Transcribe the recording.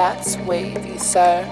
That's wavy, sir.